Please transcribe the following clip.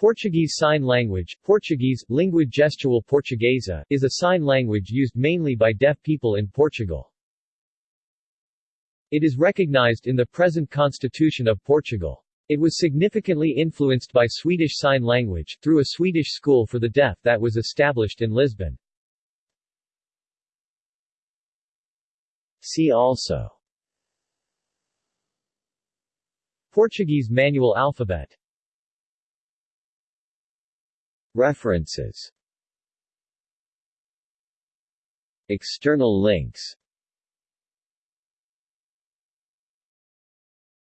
Portuguese Sign Language Portuguese, Língua Gestual Portuguesa, is a sign language used mainly by deaf people in Portugal. It is recognized in the present Constitution of Portugal. It was significantly influenced by Swedish Sign Language, through a Swedish school for the deaf that was established in Lisbon. See also Portuguese manual alphabet References. External links